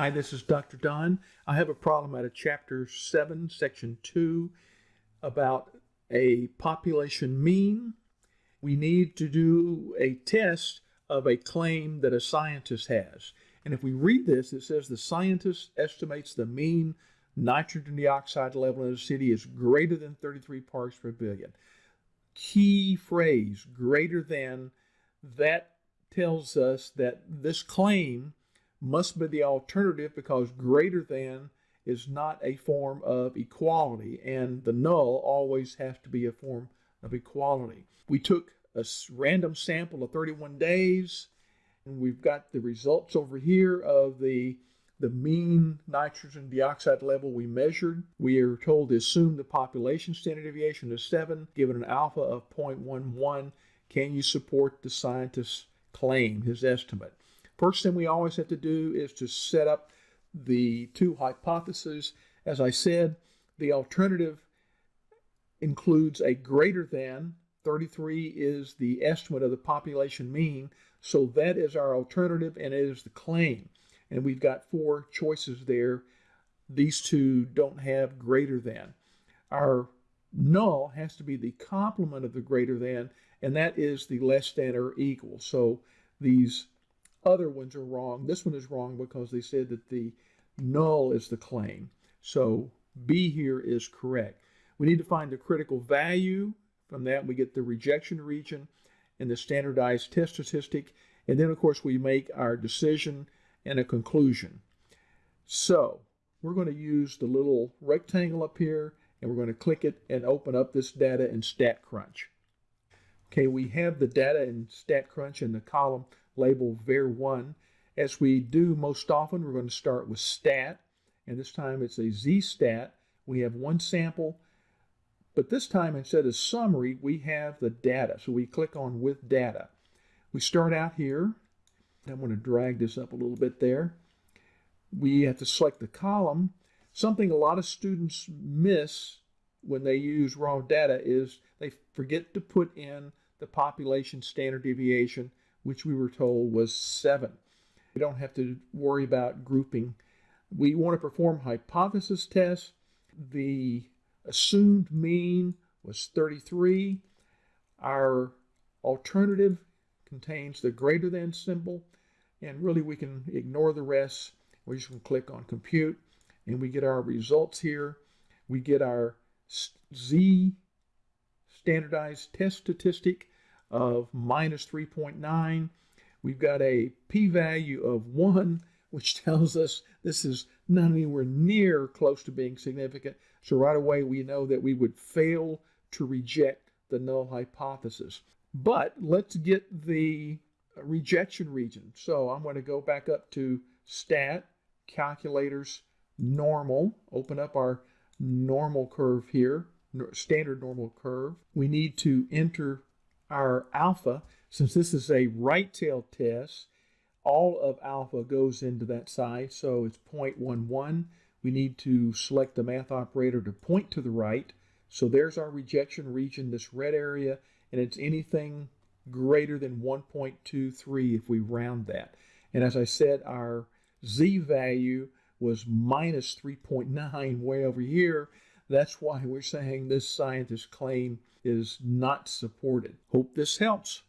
Hi, this is Dr. Don. I have a problem out of chapter 7, section 2 about a population mean. We need to do a test of a claim that a scientist has. And if we read this, it says the scientist estimates the mean nitrogen dioxide level in a city is greater than 33 parts per billion. Key phrase, greater than, that tells us that this claim must be the alternative because greater than is not a form of equality, and the null always has to be a form of equality. We took a random sample of 31 days, and we've got the results over here of the the mean nitrogen dioxide level we measured. We are told to assume the population standard deviation is 7, given an alpha of 0.11. Can you support the scientist's claim, his estimate? First thing we always have to do is to set up the two hypotheses. As I said, the alternative includes a greater than 33 is the estimate of the population mean. So that is our alternative and it is the claim. And we've got four choices there. These two don't have greater than. Our null has to be the complement of the greater than, and that is the less than or equal. So these other ones are wrong. This one is wrong because they said that the null is the claim. So B here is correct. We need to find the critical value. From that, we get the rejection region and the standardized test statistic. And then, of course, we make our decision and a conclusion. So we're going to use the little rectangle up here, and we're going to click it and open up this data in StatCrunch. Okay, we have the data in StatCrunch in the column label var1. As we do most often, we're going to start with stat, and this time it's a z-stat. We have one sample, but this time instead of summary, we have the data. So we click on with data. We start out here. I'm going to drag this up a little bit there. We have to select the column. Something a lot of students miss when they use raw data is they forget to put in the population standard deviation which we were told was 7. We don't have to worry about grouping. We want to perform hypothesis tests. The assumed mean was 33. Our alternative contains the greater than symbol, and really we can ignore the rest. We just can click on compute, and we get our results here. We get our Z standardized test statistic of minus 3.9. We've got a p-value of 1, which tells us this is not anywhere near close to being significant. So right away we know that we would fail to reject the null hypothesis. But let's get the rejection region. So I'm going to go back up to stat, calculators, normal, open up our normal curve here, standard normal curve. We need to enter our alpha, since this is a right tail test, all of alpha goes into that side, so it's 0.11. We need to select the math operator to point to the right. So there's our rejection region, this red area, and it's anything greater than 1.23 if we round that. And as I said, our z value was minus 3.9 way over here. That's why we're saying this scientist claim is not supported. Hope this helps.